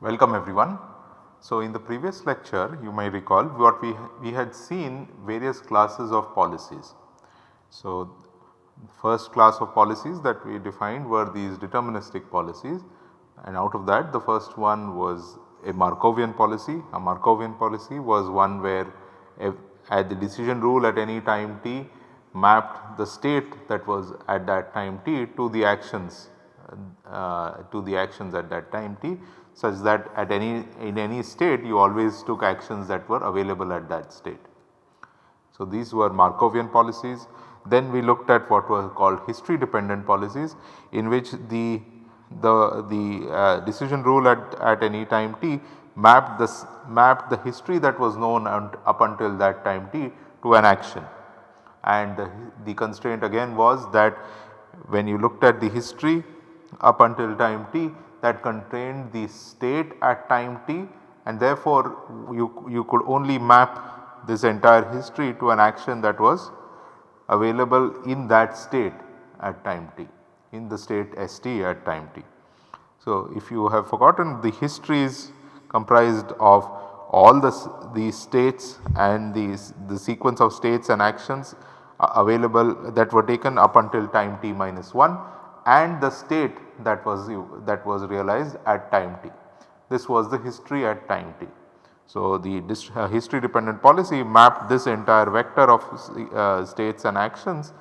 Welcome everyone. So, in the previous lecture you may recall what we, we had seen various classes of policies. So, first class of policies that we defined were these deterministic policies and out of that the first one was a Markovian policy. A Markovian policy was one where at the decision rule at any time t mapped the state that was at that time t to the actions uh, to the actions at that time t such that at any in any state you always took actions that were available at that state. So, these were Markovian policies. Then we looked at what were called history dependent policies in which the the, the uh, decision rule at, at any time t mapped this mapped the history that was known up until that time t to an action. And the, the constraint again was that when you looked at the history up until time t that contained the state at time t and therefore you, you could only map this entire history to an action that was available in that state at time t in the state st at time t. So, if you have forgotten the history is comprised of all the these states and these the sequence of states and actions available that were taken up until time t minus 1 and the state that was that was realized at time t. This was the history at time t. So, the uh, history dependent policy mapped this entire vector of uh, states and actions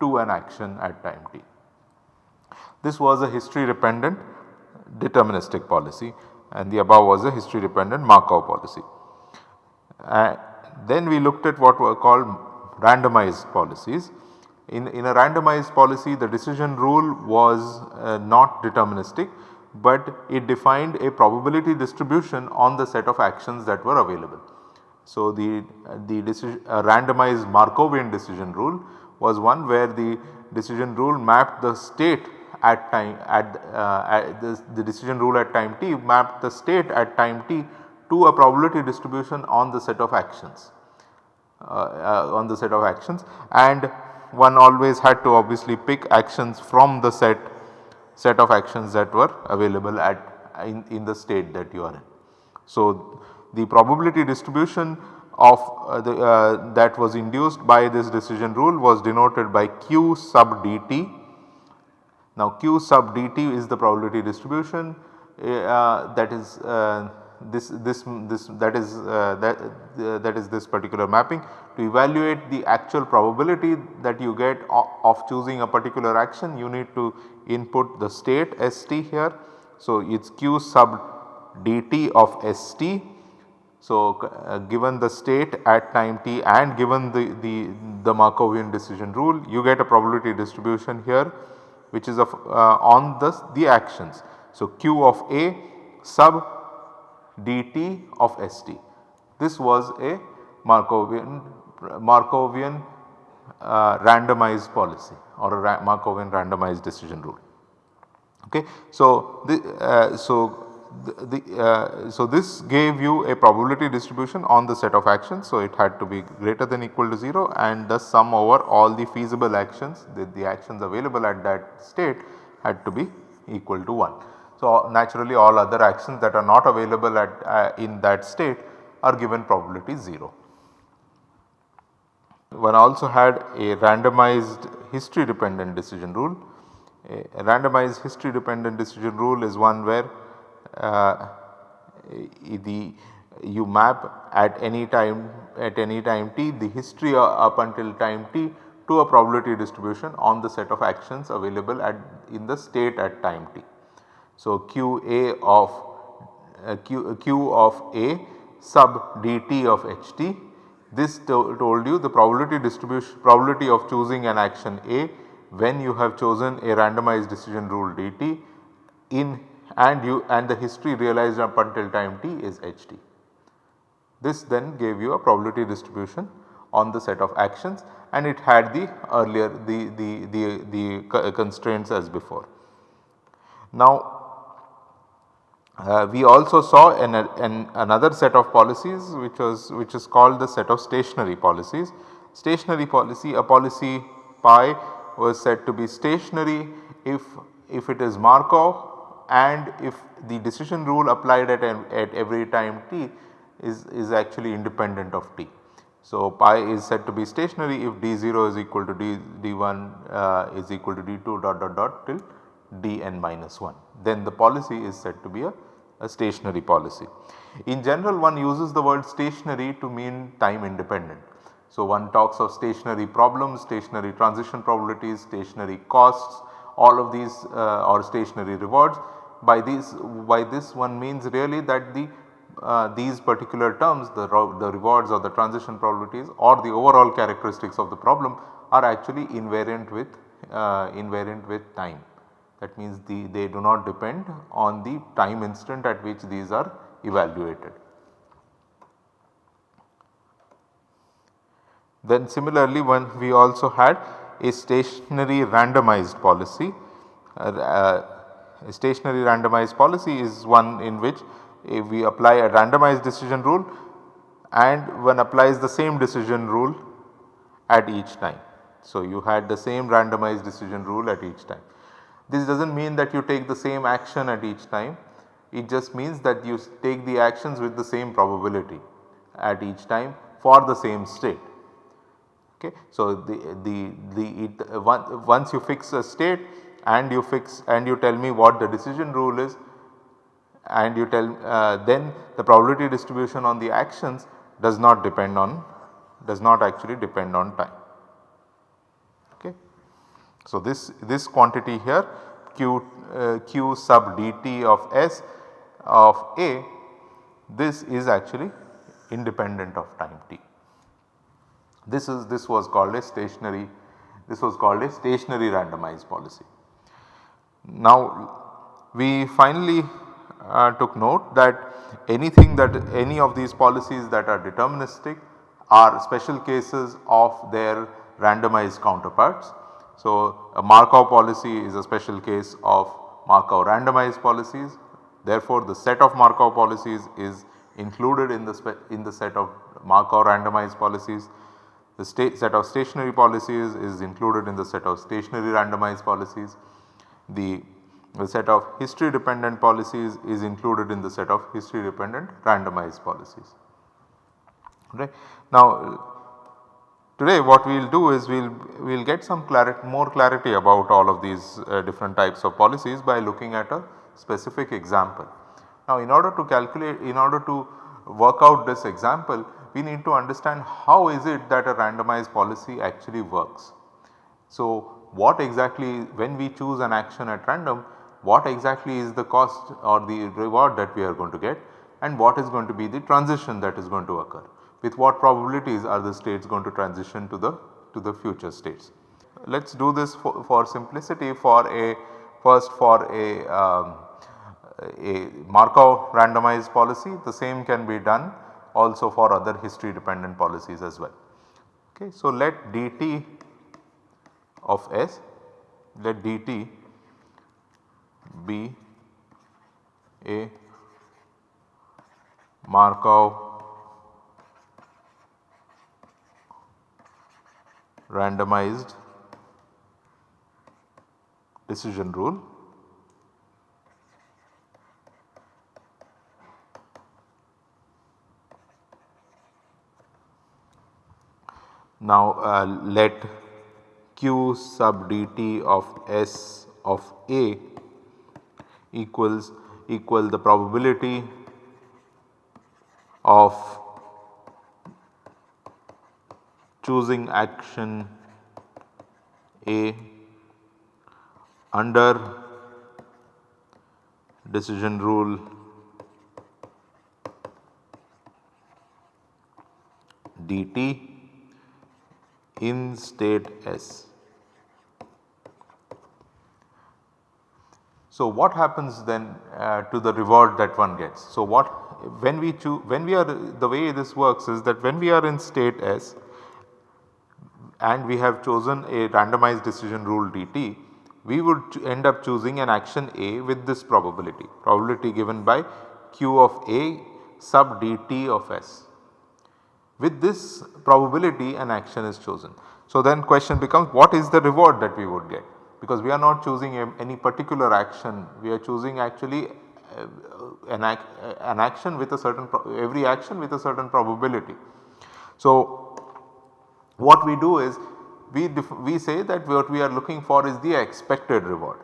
to an action at time t. This was a history dependent deterministic policy and the above was a history dependent Markov policy. Uh, then we looked at what were called randomized policies in, in a randomized policy the decision rule was uh, not deterministic but it defined a probability distribution on the set of actions that were available. So, the, the decision, randomized Markovian decision rule was one where the decision rule mapped the state at time at, uh, at the, the decision rule at time t map the state at time t to a probability distribution on the set of actions uh, uh, on the set of actions and one always had to obviously pick actions from the set set of actions that were available at in, in the state that you are in. So, the probability distribution of uh, the uh, that was induced by this decision rule was denoted by q sub dt. Now, q sub dt is the probability distribution uh, that is uh, this this this that is uh, that uh, that is this particular mapping to evaluate the actual probability that you get of, of choosing a particular action you need to input the state st here. So, it is q sub dt of st. So, uh, given the state at time t and given the, the, the Markovian decision rule you get a probability distribution here which is of uh, on the, the actions. So, q of a sub dt of st. This was a Markovian, Markovian uh, randomized policy or a ra Markovian randomized decision rule. Okay. So, the, uh, so the, uh, so this gave you a probability distribution on the set of actions. So, it had to be greater than equal to 0 and the sum over all the feasible actions the, the actions available at that state had to be equal to 1. So, naturally all other actions that are not available at uh, in that state are given probability 0. One also had a randomized history dependent decision rule. A randomized history dependent decision rule is one where the you map at any time at any time t the history up until time t to a probability distribution on the set of actions available at in the state at time t. So, q a of uh, q, uh, q of a sub dt of ht this to told you the probability distribution probability of choosing an action A when you have chosen a randomized decision rule dt in and you and the history realized up until time t is ht. This then gave you a probability distribution on the set of actions and it had the earlier the, the, the, the constraints as before. Now uh, we also saw an, an, another set of policies which was which is called the set of stationary policies. Stationary policy a policy pi was said to be stationary if, if it is Markov and if the decision rule applied at, at every time t is, is actually independent of t. So, pi is said to be stationary if d0 is equal to d, d1 uh, is equal to d2 dot dot dot till dn minus 1 then the policy is said to be a, a stationary policy. In general one uses the word stationary to mean time independent. So, one talks of stationary problems, stationary transition probabilities, stationary costs all of these uh, or stationary rewards by these by this one means really that the uh, these particular terms the, the rewards or the transition probabilities or the overall characteristics of the problem are actually invariant with uh, invariant with time. That means the, they do not depend on the time instant at which these are evaluated. Then similarly when we also had a stationary randomized policy. Uh, a stationary randomized policy is one in which if we apply a randomized decision rule and one applies the same decision rule at each time. So, you had the same randomized decision rule at each time. This does not mean that you take the same action at each time, it just means that you take the actions with the same probability at each time for the same state. Okay. So, the, the, the it, once you fix a state and you fix and you tell me what the decision rule is and you tell uh, then the probability distribution on the actions does not depend on does not actually depend on time. Okay. So, this, this quantity here q, uh, q sub dt of s of a this is actually independent of time t. This is this was called a stationary this was called a stationary randomized policy. Now we finally uh, took note that anything that any of these policies that are deterministic are special cases of their randomized counterparts. So, a Markov policy is a special case of Markov randomized policies. Therefore, the set of Markov policies is included in the in the set of Markov randomized policies. The set of stationary policies is included in the set of stationary randomized policies. The the set of history dependent policies is included in the set of history dependent randomized policies. Right. Now today what we will do is we will we will get some clarity more clarity about all of these uh, different types of policies by looking at a specific example. Now in order to calculate in order to work out this example we need to understand how is it that a randomized policy actually works. So what exactly when we choose an action at random what exactly is the cost or the reward that we are going to get and what is going to be the transition that is going to occur. With what probabilities are the states going to transition to the to the future states. Let us do this for, for, simplicity for a first for a, um, a Markov randomized policy the same can be done also for other history dependent policies as well. Okay. So, let dt of s let dt be a Markov randomized decision rule. Now uh, let q sub dt of s of a equals equal the probability of choosing action A under decision rule dt in state S. So, what happens then uh, to the reward that one gets? So, what when we choose when we are the way this works is that when we are in state S and we have chosen a randomized decision rule dt we would end up choosing an action A with this probability, probability given by q of A sub dt of S. With this probability an action is chosen. So then question becomes what is the reward that we would get because we are not choosing a, any particular action we are choosing actually uh, an, ac an action with a certain every action with a certain probability. So what we do is we, we say that what we are looking for is the expected reward.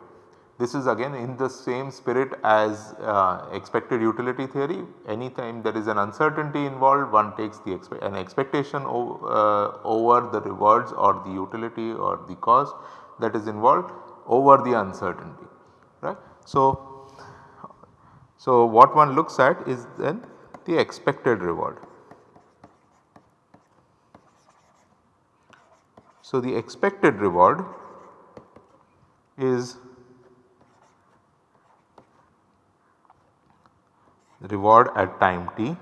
This is again in the same spirit as uh, expected utility theory anytime there is an uncertainty involved one takes the expe an expectation uh, over the rewards or the utility or the cost that is involved over the uncertainty right. So, so what one looks at is then the expected reward. So, the expected reward is reward at time t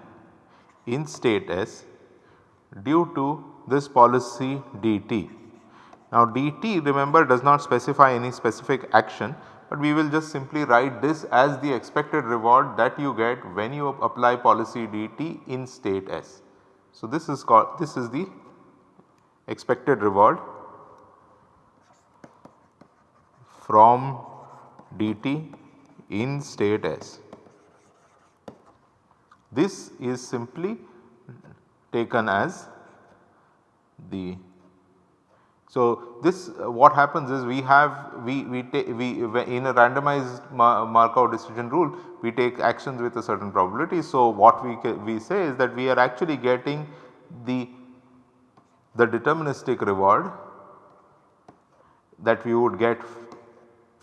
in state S due to this policy dt. Now dt remember does not specify any specific action but we will just simply write this as the expected reward that you get when you apply policy dt in state S. So this is called this is the expected reward from dt in state S. This is simply taken as the so, this uh, what happens is we have we we take we in a randomized Markov decision rule we take actions with a certain probability. So, what we we say is that we are actually getting the the deterministic reward that we would get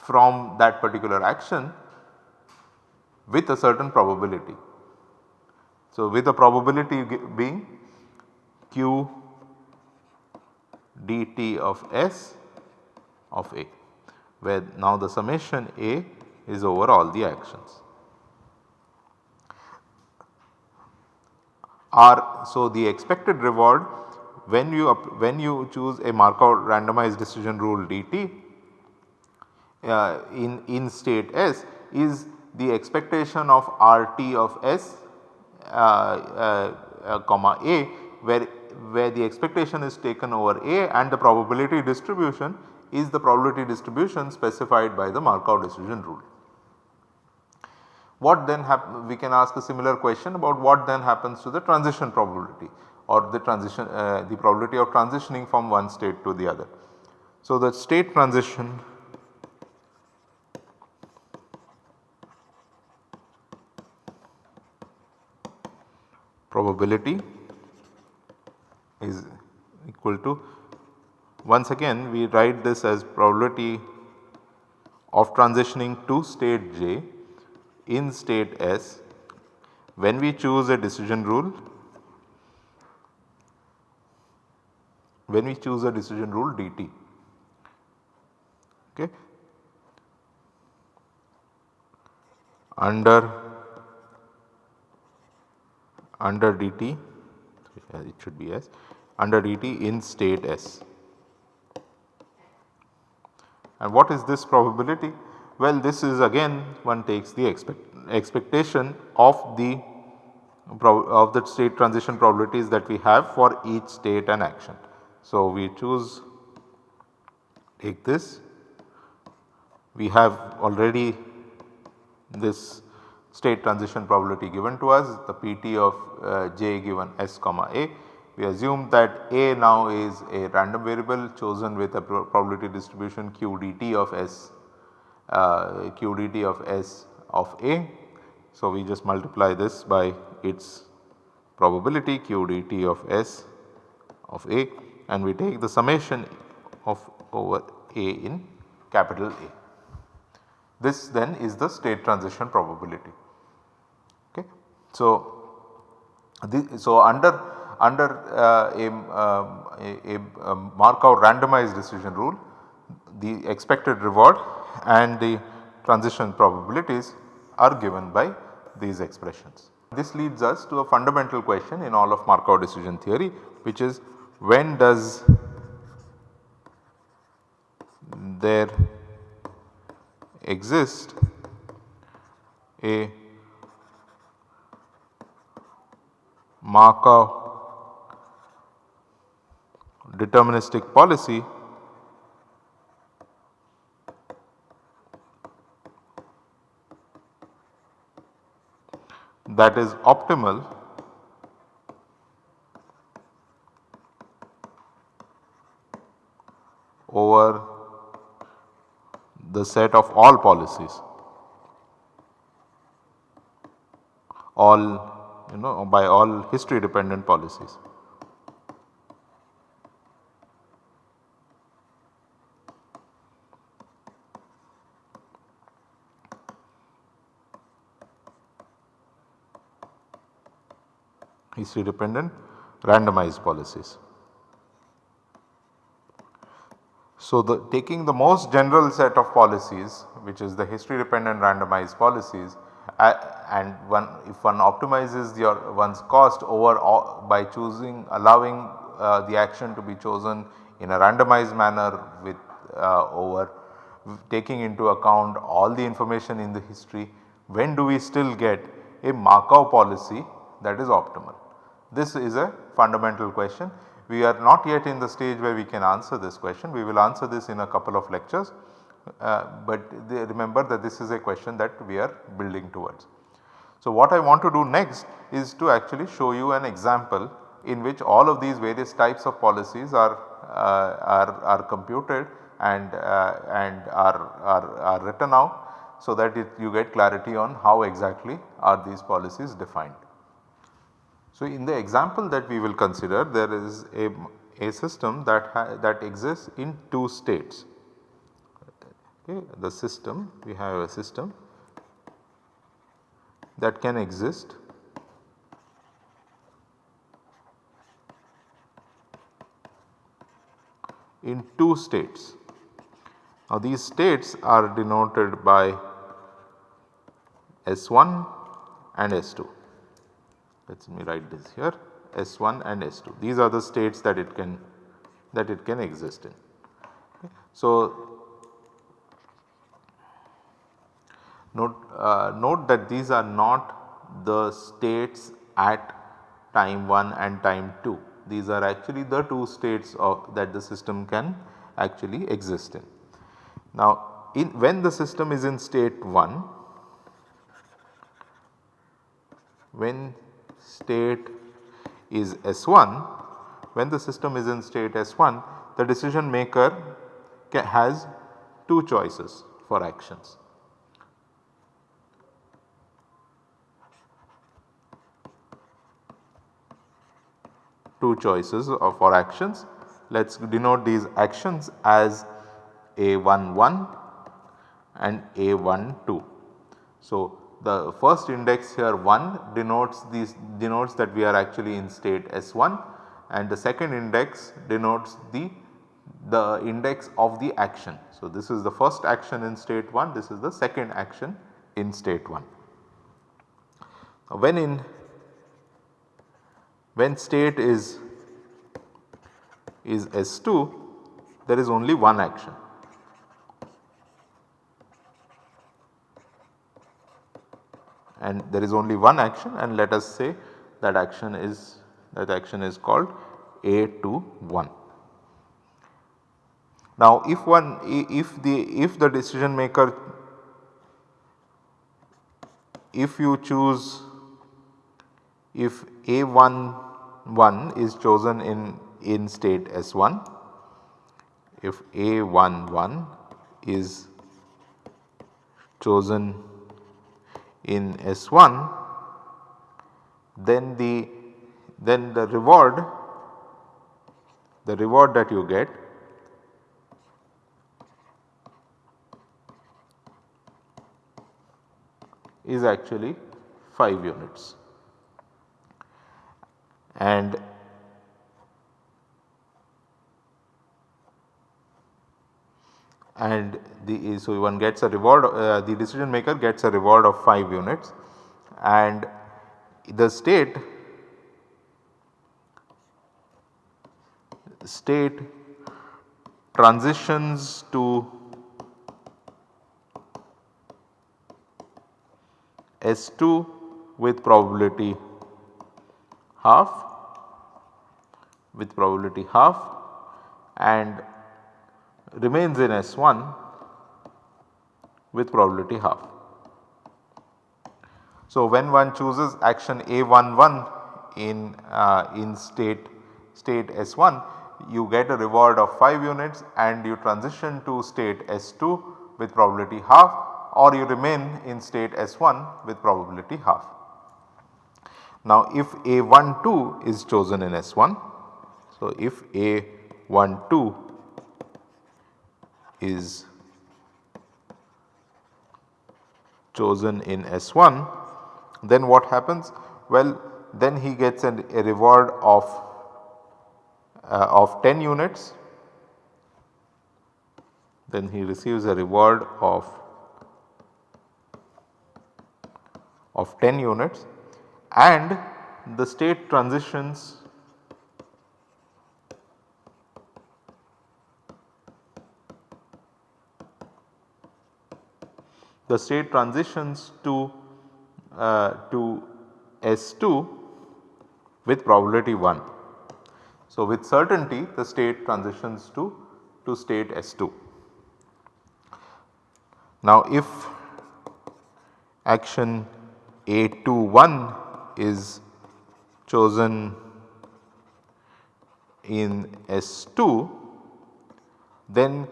from that particular action with a certain probability. So, with the probability being q dt of s of A where now the summation A is over all the actions. R so the expected reward when you when you choose a Markov randomized decision rule dt uh, in, in state S is the expectation of RT of S uh, uh, uh, comma A where, where the expectation is taken over A and the probability distribution is the probability distribution specified by the Markov decision rule. What then we can ask a similar question about what then happens to the transition probability or the transition uh, the probability of transitioning from one state to the other. So, the state transition probability is equal to once again we write this as probability of transitioning to state j in state S when we choose a decision rule when we choose a decision rule dt. Okay. Under under dt Uh, it should be s under dt in state s. And what is this probability? Well this is again one takes the expect, expectation of the of the state transition probabilities that we have for each state and action. So, we choose take this we have already this state transition probability given to us the pt of uh, j given s comma a. We assume that a now is a random variable chosen with a probability distribution q dt of s uh, q dt of s of a. So, we just multiply this by its probability q dt of s of a and we take the summation of over A in capital A. This then is the state transition probability. Okay. So, the, so under under uh, a, um, a, a, Markov randomized decision rule the expected reward and the transition probabilities are given by these expressions. This leads us to a fundamental question in all of Markov decision theory which is when does there exist a Markov deterministic policy that is optimal over the set of all policies all you know by all history dependent policies. history dependent randomized policies. So, the taking the most general set of policies which is the history dependent randomized policies uh, and one if one optimizes your one's cost over all, by choosing allowing uh, the action to be chosen in a randomized manner with uh, over taking into account all the information in the history when do we still get a Markov policy that is optimal. This is a fundamental question. We are not yet in the stage where we can answer this question. We will answer this in a couple of lectures, uh, but remember that this is a question that we are building towards. So, what I want to do next is to actually show you an example in which all of these various types of policies are, uh, are, are computed and, uh, and are, are, are written out so that it, you get clarity on how exactly are these policies defined. So, in the example that we will consider there is a, a system that, that exists in two states. Okay, the system we have a system that can exist in two states. Now these states are denoted by S1 and S2 let me write this here S1 and S2 these are the states that it can that it can exist in. Okay. So, note, uh, note that these are not the states at time 1 and time 2 these are actually the two states of that the system can actually exist in. Now, in when the system is in state 1 when state is S1, when the system is in state S1 the decision maker has two choices for actions. Two choices for actions. Let us denote these actions as A11 and A12. So, the first index here 1 denotes these denotes that we are actually in state S1 and the second index denotes the the index of the action. So, this is the first action in state 1 this is the second action in state 1. When in when state is is S2 there is only one action and there is only one action and let us say that action is that action is called A to 1. Now if one if the if the decision maker if you choose if A1 1 is chosen in in state S1 if A1 1 is chosen in S1 then the then the reward the reward that you get is actually 5 units. And and the so one gets a reward uh, the decision maker gets a reward of 5 units and the state state transitions to S2 with probability half with probability half and remains in S1 with probability half. So, when one chooses action A11 in, uh, in state, state S1 you get a reward of 5 units and you transition to state S2 with probability half or you remain in state S1 with probability half. Now if A12 is chosen in S1, so if A12 is chosen in S1 then what happens? Well then he gets an, a reward of, uh, of 10 units then he receives a reward of of 10 units and the state transitions the state transitions to uh, to S2 with probability 1. So, with certainty the state transitions to, to state S2. Now, if action A21 is chosen in S2 then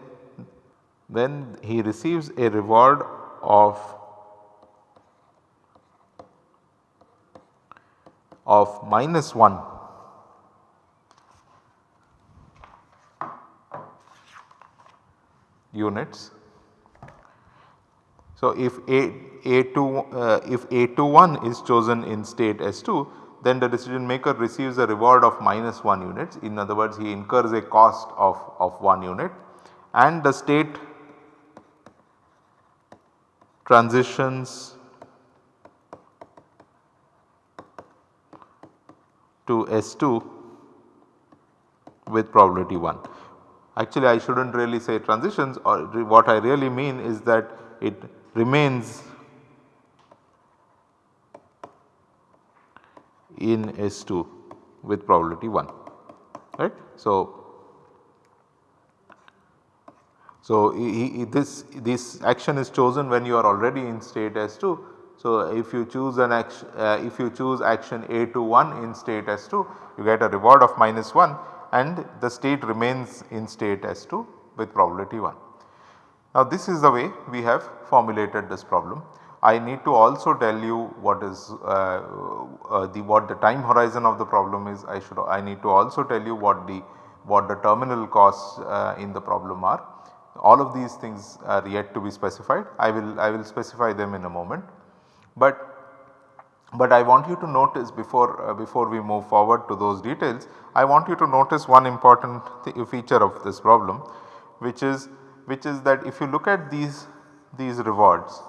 then he receives a reward of of minus 1 units. So, if A, A2 uh, if A21 is chosen in state S2 then the decision maker receives a reward of minus 1 units. In other words he incurs a cost of, of 1 unit. And the state transitions to S2 with probability 1. Actually I should not really say transitions uh, or what I really mean is that it remains in S2 with probability 1 right. So, so he, he, this, this action is chosen when you are already in state S2 so, if you choose an action, uh, if you choose action A21 in state S2 you get a reward of minus 1 and the state remains in state S2 with probability 1. Now this is the way we have formulated this problem. I need to also tell you what is uh, uh, the what the time horizon of the problem is I should I need to also tell you what the what the terminal costs uh, in the problem are. All of these things are yet to be specified I will I will specify them in a moment. But, but I want you to notice before, uh, before we move forward to those details, I want you to notice one important feature of this problem which is, which is that if you look at these, these rewards,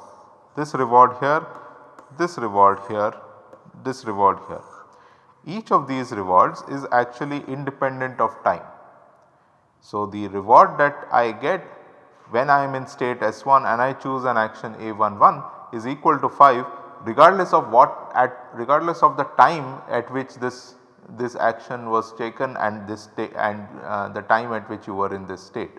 this reward here, this reward here, this reward here. Each of these rewards is actually independent of time. So, the reward that I get when I am in state S1 and I choose an action A11 is equal to 5 regardless of what at regardless of the time at which this this action was taken and this and uh, the time at which you were in this state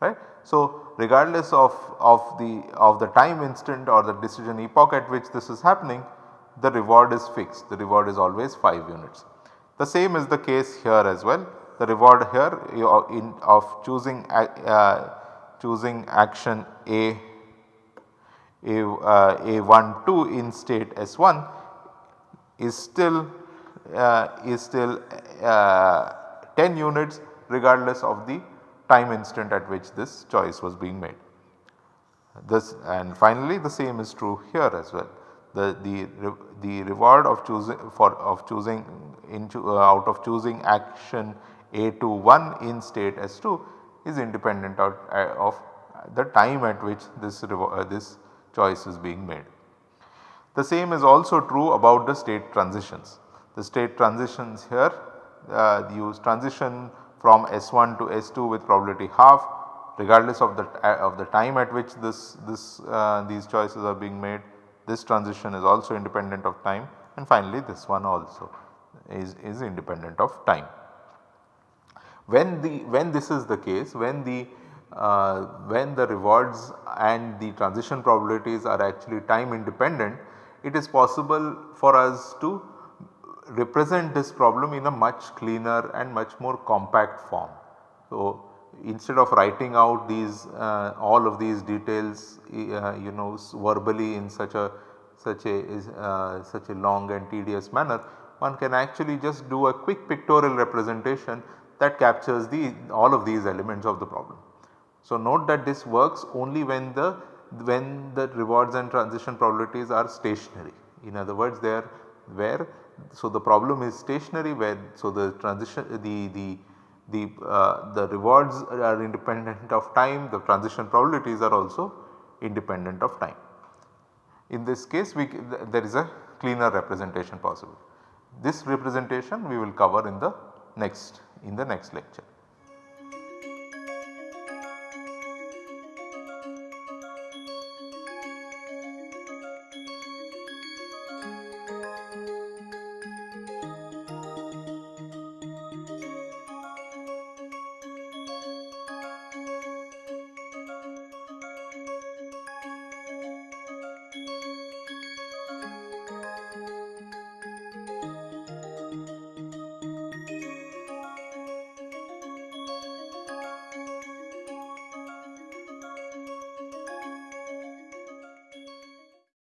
right. So, regardless of, of the of the time instant or the decision epoch at which this is happening the reward is fixed the reward is always 5 units. The same is the case here as well the reward here in of choosing uh, choosing action A a, uh, A12 in state S1 is still uh, is still uh, 10 units regardless of the time instant at which this choice was being made. This and finally the same is true here as well. The, the, the reward of choosing for of choosing into uh, out of choosing action A21 in state S2 is independent of, uh, of the time at which this, uh, this choice is being made. The same is also true about the state transitions. The state transitions here uh, use transition from S1 to S2 with probability half regardless of the uh, of the time at which this this uh, these choices are being made this transition is also independent of time and finally this one also is, is independent of time. When the when this is the case when the uh, when the rewards and the transition probabilities are actually time independent it is possible for us to represent this problem in a much cleaner and much more compact form. So, instead of writing out these uh, all of these details uh, you know verbally in such a such a uh, such a long and tedious manner one can actually just do a quick pictorial representation that captures the all of these elements of the problem. So, note that this works only when the when the rewards and transition probabilities are stationary. In other words, they are where so the problem is stationary where so the transition the the the uh, the rewards are independent of time the transition probabilities are also independent of time. In this case we there is a cleaner representation possible. This representation we will cover in the next in the next lecture.